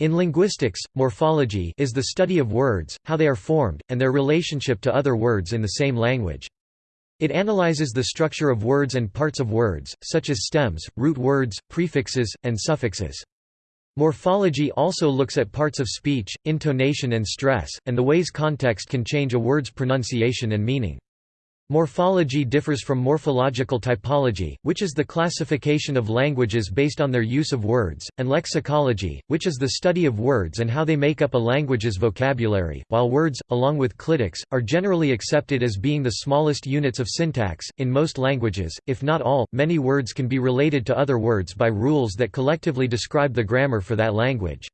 In linguistics, morphology is the study of words, how they are formed, and their relationship to other words in the same language. It analyzes the structure of words and parts of words, such as stems, root words, prefixes, and suffixes. Morphology also looks at parts of speech, intonation and stress, and the ways context can change a word's pronunciation and meaning. Morphology differs from morphological typology, which is the classification of languages based on their use of words, and lexicology, which is the study of words and how they make up a language's vocabulary. While words, along with clitics, are generally accepted as being the smallest units of syntax, in most languages, if not all, many words can be related to other words by rules that collectively describe the grammar for that language.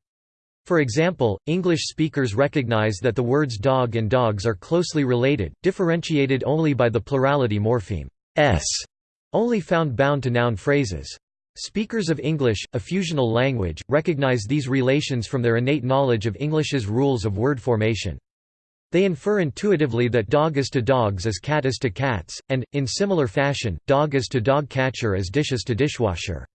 For example, English speakers recognize that the words dog and dogs are closely related, differentiated only by the plurality morpheme s, only found bound to noun phrases. Speakers of English, a fusional language, recognize these relations from their innate knowledge of English's rules of word formation. They infer intuitively that dog is to dogs as cat is to cats, and, in similar fashion, dog is to dog catcher as dish is to dishwasher.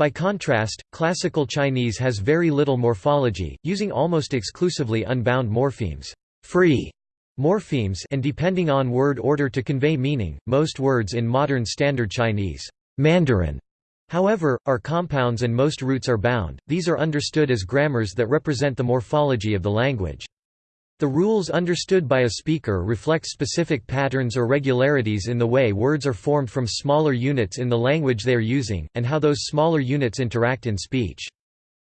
By contrast, classical Chinese has very little morphology, using almost exclusively unbound morphemes, free morphemes and depending on word order to convey meaning. Most words in modern Standard Chinese, Mandarin, however, are compounds and most roots are bound. These are understood as grammars that represent the morphology of the language. The rules understood by a speaker reflect specific patterns or regularities in the way words are formed from smaller units in the language they are using, and how those smaller units interact in speech.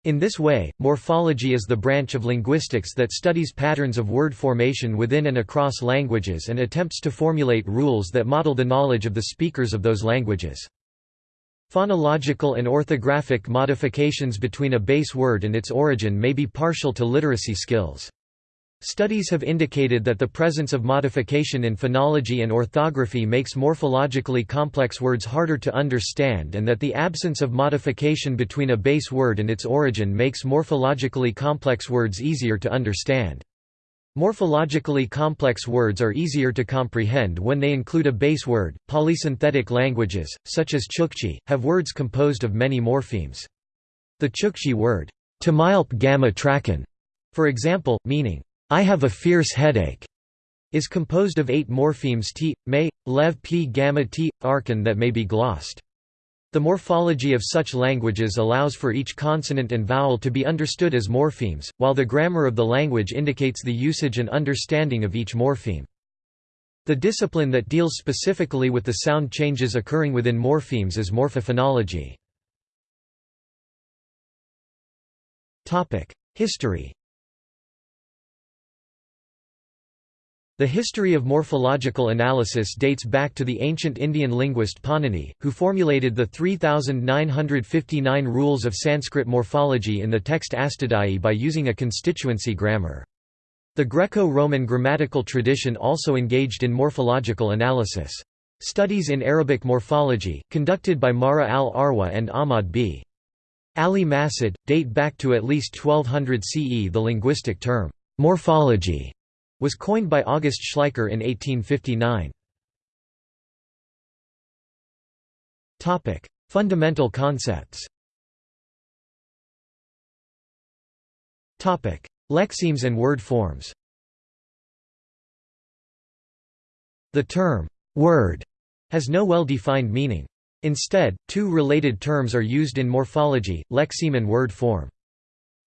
In this way, morphology is the branch of linguistics that studies patterns of word formation within and across languages and attempts to formulate rules that model the knowledge of the speakers of those languages. Phonological and orthographic modifications between a base word and its origin may be partial to literacy skills. Studies have indicated that the presence of modification in phonology and orthography makes morphologically complex words harder to understand and that the absence of modification between a base word and its origin makes morphologically complex words easier to understand. Morphologically complex words are easier to comprehend when they include a base word. Polysynthetic languages, such as Chukchi, have words composed of many morphemes. The Chukchi word, Tamilp gamma trakan, for example, meaning I have a fierce headache, is composed of eight morphemes t, may, lev p gamma t, arkan that may be glossed. The morphology of such languages allows for each consonant and vowel to be understood as morphemes, while the grammar of the language indicates the usage and understanding of each morpheme. The discipline that deals specifically with the sound changes occurring within morphemes is morphophonology. History The history of morphological analysis dates back to the ancient Indian linguist Panini, who formulated the 3,959 rules of Sanskrit morphology in the text Astadhyayi by using a constituency grammar. The Greco-Roman grammatical tradition also engaged in morphological analysis. Studies in Arabic morphology, conducted by Mara al-Arwa and Ahmad b. Ali Masud, date back to at least 1200 CE. The linguistic term, morphology was coined by August Schleicher in 1859. Fundamental concepts Lexemes and word forms The term, word, has no well-defined meaning. Instead, two related terms are used in morphology, lexeme and word form.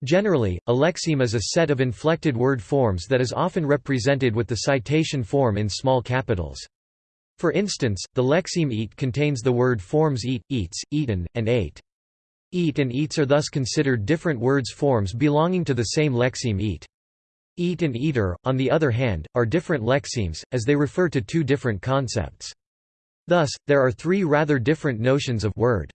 Generally, a lexeme is a set of inflected word forms that is often represented with the citation form in small capitals. For instance, the lexeme eat contains the word forms eat, eats, eaten, and ate. Eat and eats are thus considered different words forms belonging to the same lexeme eat. Eat and eater, on the other hand, are different lexemes, as they refer to two different concepts. Thus, there are three rather different notions of word.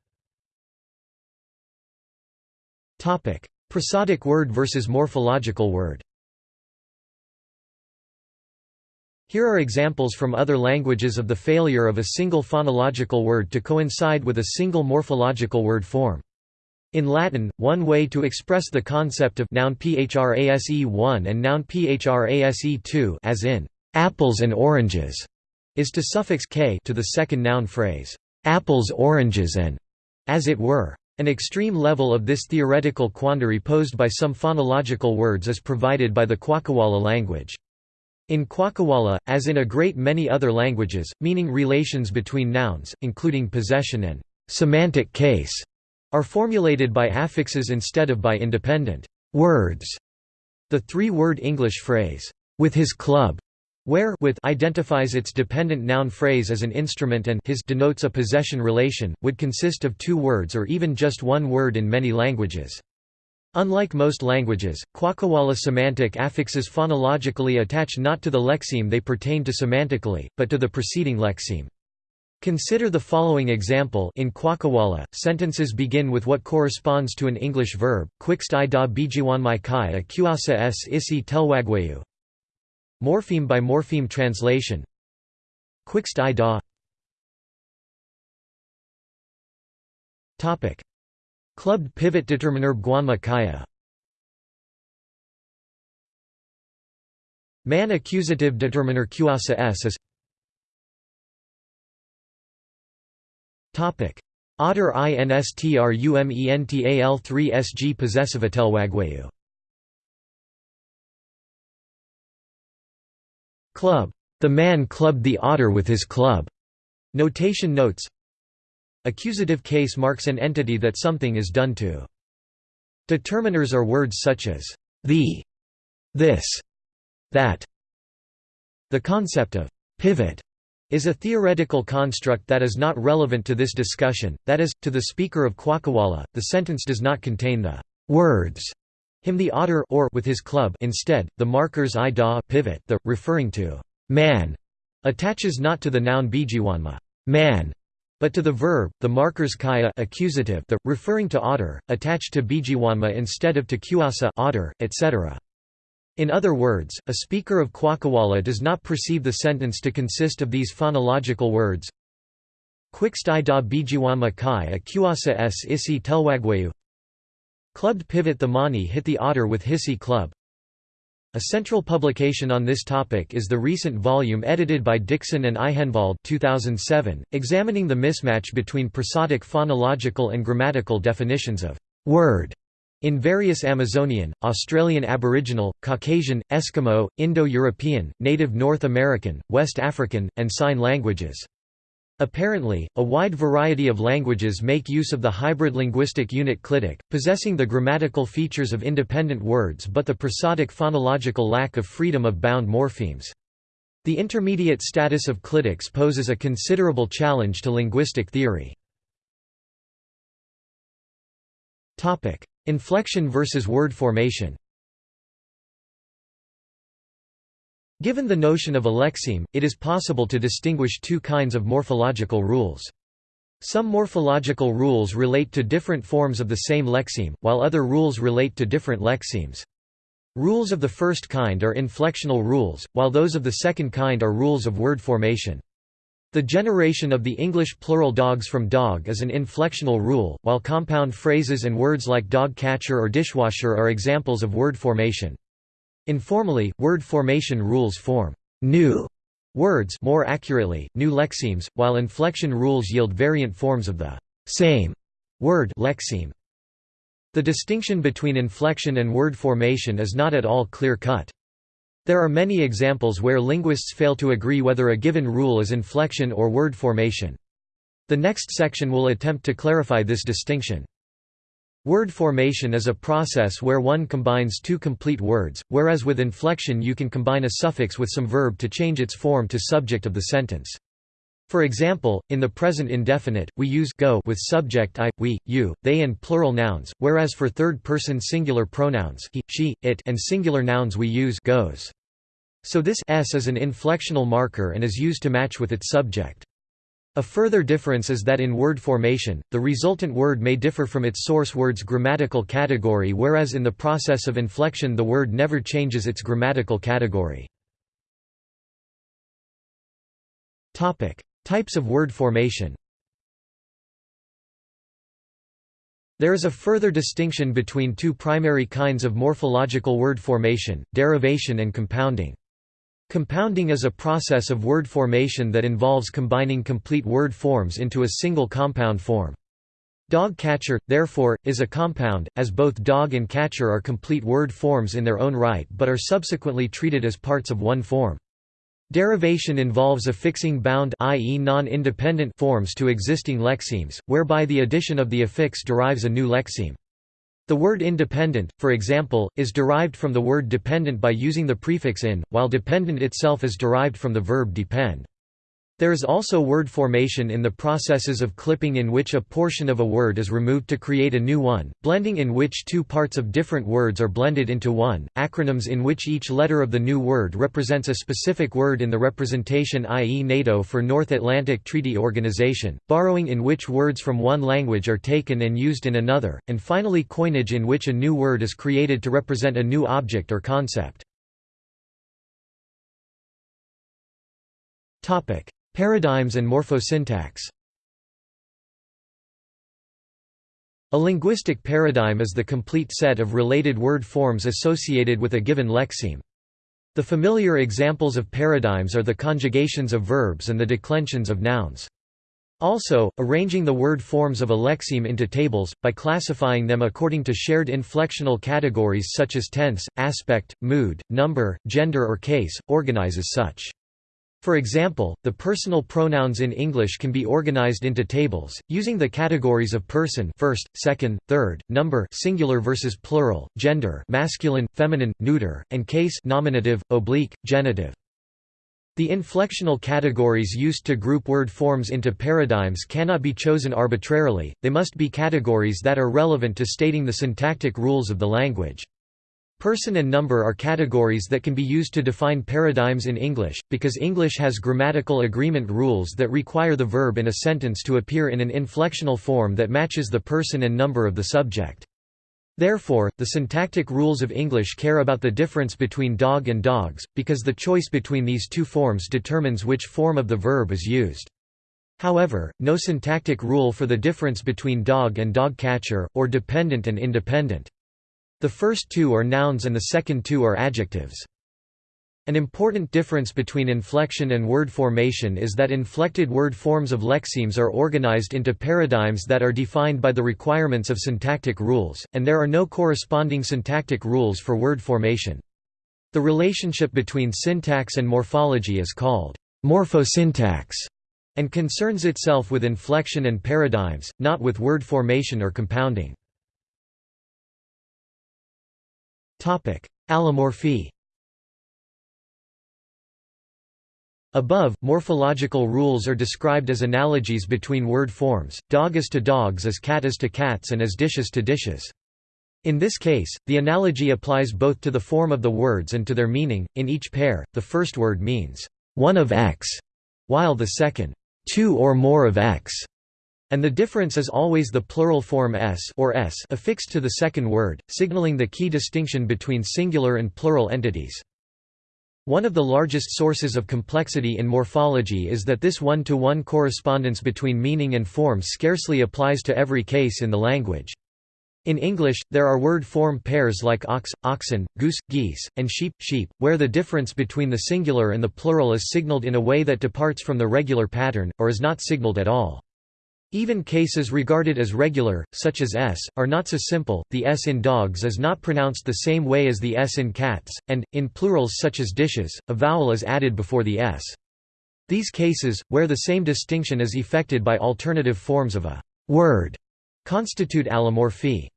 Prosodic word versus morphological word Here are examples from other languages of the failure of a single phonological word to coincide with a single morphological word form. In Latin, one way to express the concept of noun phrase1 and noun phrase2 as in apples and oranges is to suffix k to the second noun phrase apples oranges and as it were An extreme level of this theoretical quandary posed by some phonological words is provided by the Kwak'wala language. In Kwak'wala, as in a great many other languages, meaning relations between nouns, including possession and semantic case, are formulated by affixes instead of by independent words. The three-word English phrase, with his club, where with identifies its dependent noun phrase as an instrument and his denotes a possession relation, would consist of two words or even just one word in many languages. Unlike most languages, Kwak'wala semantic affixes phonologically attach not to the lexeme they pertain to semantically, but to the preceding lexeme. Consider the following example in Kwak'wala, sentences begin with what corresponds to an English verb, quixt i da bijiwan mai kai a kuasa s isi telwagwayu. Morpheme by morpheme translation. Quixt i da. Clubbed pivot determiner Guanma Kaya. Man accusative determiner Qasa S is. Otter instrumental 3 sg possessive atelwagwayu Club. The man clubbed the otter with his club. Notation notes Accusative case marks an entity that something is done to. Determiners are words such as the, this, that. The concept of pivot is a theoretical construct that is not relevant to this discussion, that is, to the speaker of Kwak'wala, the sentence does not contain the words him the otter or with his club instead, the markers i da pivot, the, referring to man, attaches not to the noun bijiwanma man, but to the verb, the markers kaya accusative, the, referring to otter, attached to bijiwanma instead of to kuasa otter, etc. In other words, a speaker of Kwak'wala does not perceive the sentence to consist of these phonological words Quixt da bijiwanma kai a kuasa s isi telwagwayu Clubbed pivot the mani hit the otter with hissy club a central publication on this topic is the recent volume edited by Dixon and Aikhenvald 2007, examining the mismatch between prosodic phonological and grammatical definitions of «word» in various Amazonian, Australian Aboriginal, Caucasian, Eskimo, Indo-European, Native North American, West African, and Sign languages. Apparently, a wide variety of languages make use of the hybrid linguistic unit clitic, possessing the grammatical features of independent words but the prosodic phonological lack of freedom of bound morphemes. The intermediate status of clitics poses a considerable challenge to linguistic theory. Inflection versus word formation Given the notion of a lexeme, it is possible to distinguish two kinds of morphological rules. Some morphological rules relate to different forms of the same lexeme, while other rules relate to different lexemes. Rules of the first kind are inflectional rules, while those of the second kind are rules of word formation. The generation of the English plural dogs from dog is an inflectional rule, while compound phrases and words like dog catcher or dishwasher are examples of word formation. Informally, word formation rules form new words more accurately, new lexemes, while inflection rules yield variant forms of the same word lexeme. The distinction between inflection and word formation is not at all clear-cut. There are many examples where linguists fail to agree whether a given rule is inflection or word formation. The next section will attempt to clarify this distinction. Word formation is a process where one combines two complete words, whereas with inflection you can combine a suffix with some verb to change its form to subject of the sentence. For example, in the present indefinite, we use go with subject I, we, you, they and plural nouns, whereas for third-person singular pronouns he, she, it and singular nouns we use goes. So this s is an inflectional marker and is used to match with its subject. A further difference is that in word formation, the resultant word may differ from its source word's grammatical category whereas in the process of inflection the word never changes its grammatical category. Types of word formation There is a further distinction between two primary kinds of morphological word formation, derivation and compounding. Compounding is a process of word formation that involves combining complete word forms into a single compound form. Dog catcher, therefore, is a compound, as both dog and catcher are complete word forms in their own right but are subsequently treated as parts of one form. Derivation involves affixing bound i.e. non-independent forms to existing lexemes, whereby the addition of the affix derives a new lexeme. The word independent, for example, is derived from the word dependent by using the prefix in, while dependent itself is derived from the verb depend. There is also word formation in the processes of clipping in which a portion of a word is removed to create a new one, blending in which two parts of different words are blended into one, acronyms in which each letter of the new word represents a specific word in the representation i.e. NATO for North Atlantic Treaty Organization, borrowing in which words from one language are taken and used in another, and finally coinage in which a new word is created to represent a new object or concept. Topic Paradigms and morphosyntax A linguistic paradigm is the complete set of related word forms associated with a given lexeme. The familiar examples of paradigms are the conjugations of verbs and the declensions of nouns. Also, arranging the word forms of a lexeme into tables, by classifying them according to shared inflectional categories such as tense, aspect, mood, number, gender or case, organizes such. For example, the personal pronouns in English can be organized into tables, using the categories of person first, second, third, number singular versus plural, gender masculine, feminine, neuter, and case nominative, oblique, genitive. The inflectional categories used to group word forms into paradigms cannot be chosen arbitrarily, they must be categories that are relevant to stating the syntactic rules of the language. Person and number are categories that can be used to define paradigms in English, because English has grammatical agreement rules that require the verb in a sentence to appear in an inflectional form that matches the person and number of the subject. Therefore, the syntactic rules of English care about the difference between dog and dogs, because the choice between these two forms determines which form of the verb is used. However, no syntactic rule for the difference between dog and dog catcher, or dependent and independent. The first two are nouns and the second two are adjectives. An important difference between inflection and word formation is that inflected word forms of lexemes are organized into paradigms that are defined by the requirements of syntactic rules, and there are no corresponding syntactic rules for word formation. The relationship between syntax and morphology is called morphosyntax and concerns itself with inflection and paradigms, not with word formation or compounding. Allomorphy Above, morphological rules are described as analogies between word forms, dog is to dogs as cat is to cats and as dishes to dishes. In this case, the analogy applies both to the form of the words and to their meaning. In each pair, the first word means one of X, while the second, two or more of X and the difference is always the plural form s or s affixed to the second word, signaling the key distinction between singular and plural entities. One of the largest sources of complexity in morphology is that this one-to-one -one correspondence between meaning and form scarcely applies to every case in the language. In English, there are word-form pairs like ox, oxen, goose, geese, and sheep, sheep, where the difference between the singular and the plural is signaled in a way that departs from the regular pattern, or is not signaled at all. Even cases regarded as regular, such as s, are not so simple. The s in dogs is not pronounced the same way as the s in cats, and, in plurals such as dishes, a vowel is added before the s. These cases, where the same distinction is effected by alternative forms of a word, constitute allomorphy.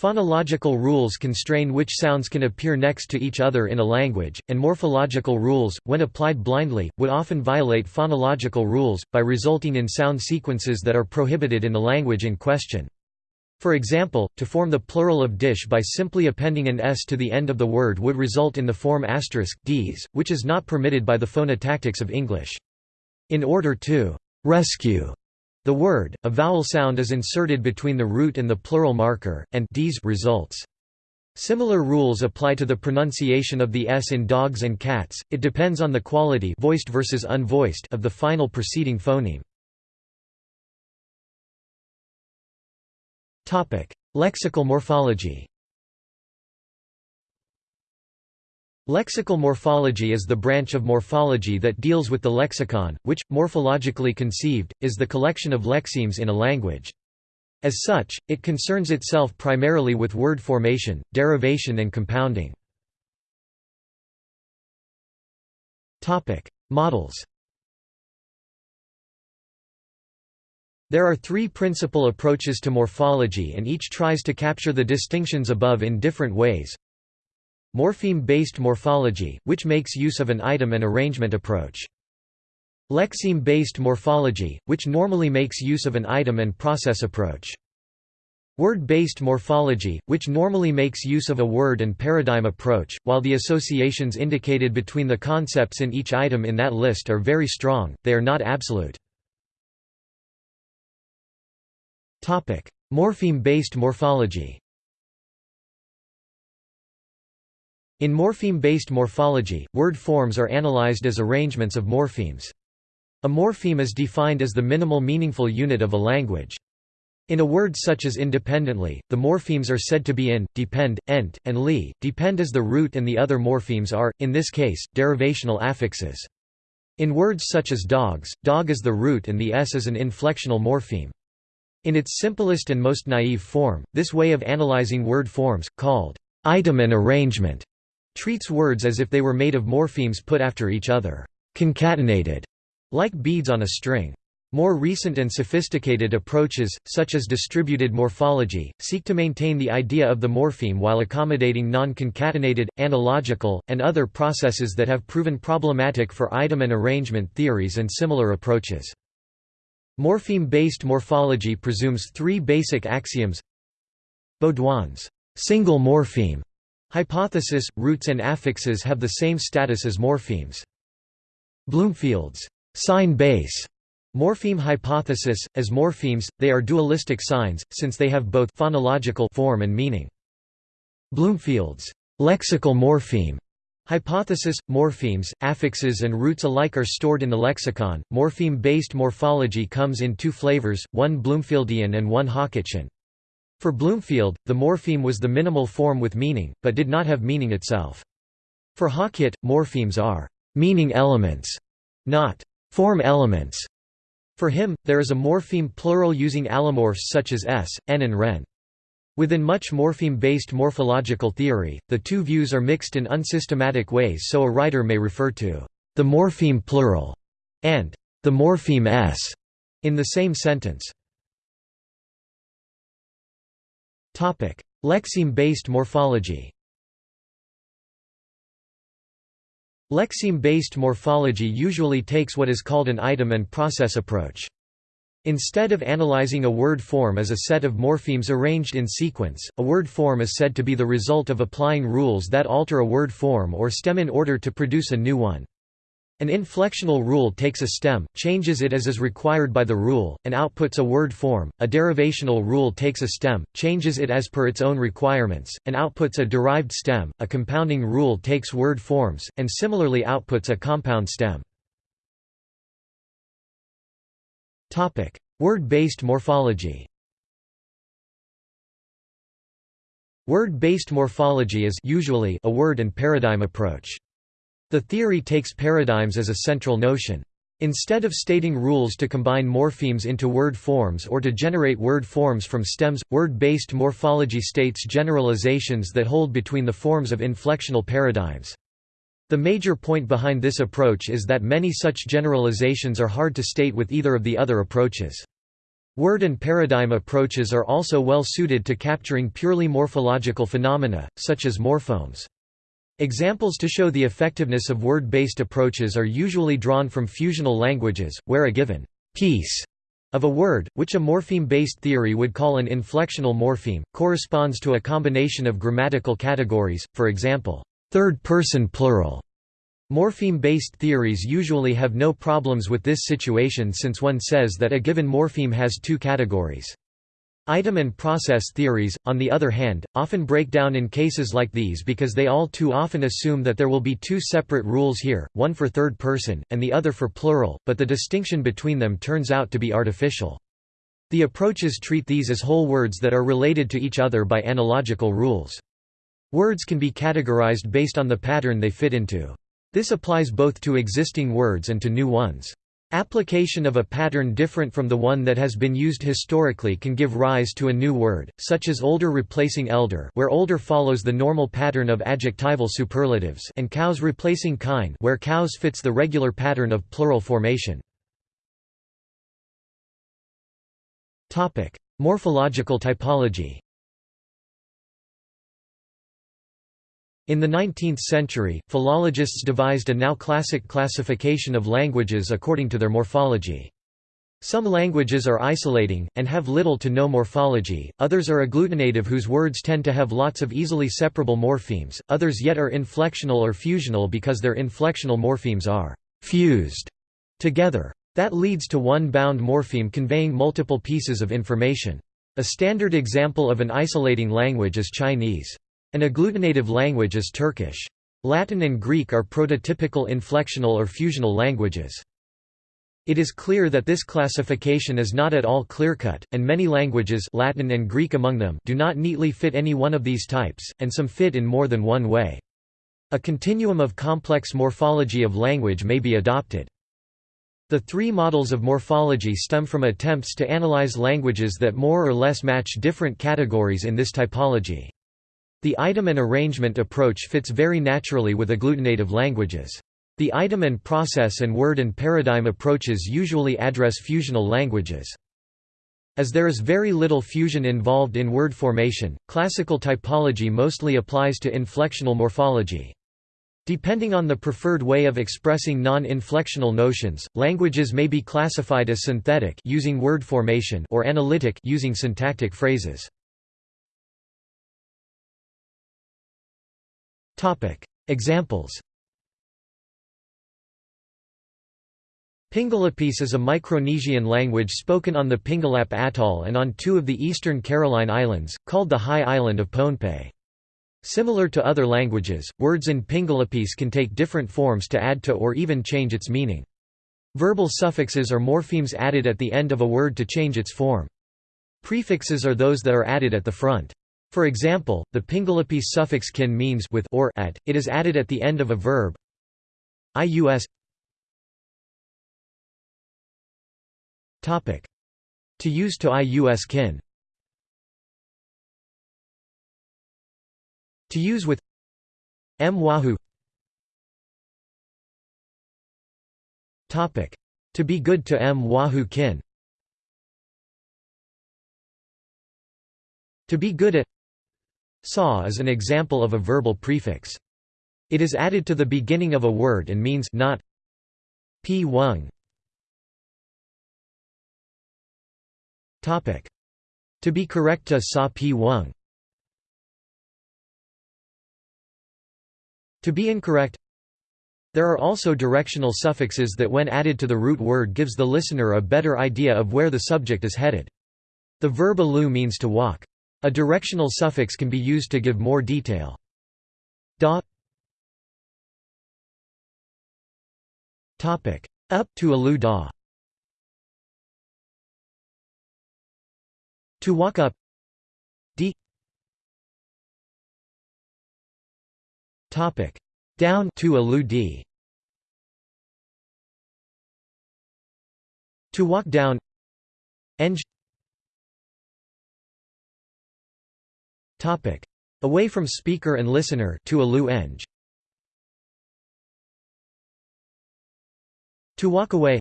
Phonological rules constrain which sounds can appear next to each other in a language, and morphological rules, when applied blindly, would often violate phonological rules, by resulting in sound sequences that are prohibited in the language in question. For example, to form the plural of dish by simply appending an s to the end of the word would result in the form asterisk ds, which is not permitted by the phonotactics of English. In order to rescue the word, a vowel sound is inserted between the root and the plural marker, and d's results. Similar rules apply to the pronunciation of the s in dogs and cats, it depends on the quality voiced versus unvoiced of the final preceding phoneme. Lexical morphology Lexical morphology is the branch of morphology that deals with the lexicon, which, morphologically conceived, is the collection of lexemes in a language. As such, it concerns itself primarily with word formation, derivation and compounding. Models There are three principal approaches to morphology and each tries to capture the distinctions above in different ways. Morpheme-based morphology, which makes use of an item and arrangement approach. Lexeme-based morphology, which normally makes use of an item and process approach. Word-based morphology, which normally makes use of a word and paradigm approach, while the associations indicated between the concepts in each item in that list are very strong, they are not absolute. Morpheme-based morphology In morpheme-based morphology, word forms are analyzed as arrangements of morphemes. A morpheme is defined as the minimal meaningful unit of a language. In a word such as independently, the morphemes are said to be in, depend, ent, and li. Depend as the root and the other morphemes are, in this case, derivational affixes. In words such as dogs, dog is the root and the s is an inflectional morpheme. In its simplest and most naive form, this way of analyzing word forms, called item and arrangement, treats words as if they were made of morphemes put after each other, concatenated, like beads on a string. More recent and sophisticated approaches, such as distributed morphology, seek to maintain the idea of the morpheme while accommodating non-concatenated, analogical, and other processes that have proven problematic for item and arrangement theories and similar approaches. Morpheme-based morphology presumes three basic axioms Baudouin's single morpheme Hypothesis – Roots and affixes have the same status as morphemes. Bloomfield's sign base morpheme hypothesis – As morphemes, they are dualistic signs, since they have both phonological form and meaning. Bloomfield's lexical morpheme hypothesis – Morphemes, affixes and roots alike are stored in the lexicon. Morpheme-based morphology comes in two flavors, one Bloomfieldian and one Hockettian. For Bloomfield, the morpheme was the minimal form with meaning, but did not have meaning itself. For Hockett, morphemes are meaning elements, not form elements. For him, there is a morpheme plural using allomorphs such as s, n and ren. Within much morpheme-based morphological theory, the two views are mixed in unsystematic ways so a writer may refer to the morpheme plural and the morpheme s in the same sentence. Lexeme-based morphology Lexeme-based morphology usually takes what is called an item and process approach. Instead of analyzing a word form as a set of morphemes arranged in sequence, a word form is said to be the result of applying rules that alter a word form or stem in order to produce a new one. An inflectional rule takes a stem, changes it as is required by the rule, and outputs a word form. A derivational rule takes a stem, changes it as per its own requirements, and outputs a derived stem. A compounding rule takes word forms, and similarly outputs a compound stem. Word-based morphology Word-based morphology is usually a word and paradigm approach. The theory takes paradigms as a central notion. Instead of stating rules to combine morphemes into word forms or to generate word forms from stems, word-based morphology states generalizations that hold between the forms of inflectional paradigms. The major point behind this approach is that many such generalizations are hard to state with either of the other approaches. Word and paradigm approaches are also well suited to capturing purely morphological phenomena, such as morphomes. Examples to show the effectiveness of word-based approaches are usually drawn from fusional languages, where a given piece of a word, which a morpheme-based theory would call an inflectional morpheme, corresponds to a combination of grammatical categories, for example, third-person plural. Morpheme-based theories usually have no problems with this situation since one says that a given morpheme has two categories. Item and process theories, on the other hand, often break down in cases like these because they all too often assume that there will be two separate rules here, one for third person, and the other for plural, but the distinction between them turns out to be artificial. The approaches treat these as whole words that are related to each other by analogical rules. Words can be categorized based on the pattern they fit into. This applies both to existing words and to new ones. Application of a pattern different from the one that has been used historically can give rise to a new word, such as older replacing elder where older follows the normal pattern of adjectival superlatives and cows replacing kine where cows fits the regular pattern of plural formation. Morphological typology In the 19th century, philologists devised a now classic classification of languages according to their morphology. Some languages are isolating, and have little to no morphology, others are agglutinative whose words tend to have lots of easily separable morphemes, others yet are inflectional or fusional because their inflectional morphemes are «fused» together. That leads to one bound morpheme conveying multiple pieces of information. A standard example of an isolating language is Chinese. An agglutinative language is Turkish. Latin and Greek are prototypical inflectional or fusional languages. It is clear that this classification is not at all clear-cut, and many languages Latin and Greek among them do not neatly fit any one of these types, and some fit in more than one way. A continuum of complex morphology of language may be adopted. The three models of morphology stem from attempts to analyze languages that more or less match different categories in this typology. The item and arrangement approach fits very naturally with agglutinative languages. The item and process and word and paradigm approaches usually address fusional languages. As there is very little fusion involved in word formation, classical typology mostly applies to inflectional morphology. Depending on the preferred way of expressing non-inflectional notions, languages may be classified as synthetic using word formation or analytic using syntactic phrases. Examples Pingalapese is a Micronesian language spoken on the Pingalap Atoll and on two of the eastern Caroline Islands, called the High Island of Pohnpei. Similar to other languages, words in Pingalapese can take different forms to add to or even change its meaning. Verbal suffixes are morphemes added at the end of a word to change its form. Prefixes are those that are added at the front. For example, the Pingalapese suffix kin means with or at, it is added at the end of a verb. ius Topic. To use to ius kin To use with m wahoo Topic. To be good to m wahoo kin To be good at Saw is an example of a verbal prefix. It is added to the beginning of a word and means not p wung. Topic: To be correct to sa p wung. To be incorrect. There are also directional suffixes that when added to the root word gives the listener a better idea of where the subject is headed. The verb alu means to walk. A directional suffix can be used to give more detail. Topic up to alu da. To walk up. D. Topic down to alu d. To walk down. Eng Topic: Away from speaker and listener to eng. To walk away.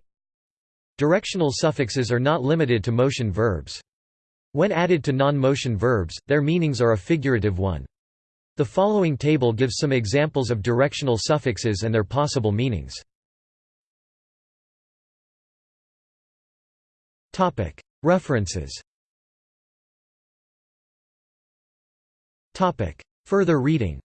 Directional suffixes are not limited to motion verbs. When added to non-motion verbs, their meanings are a figurative one. The following table gives some examples of directional suffixes and their possible meanings. References Further reading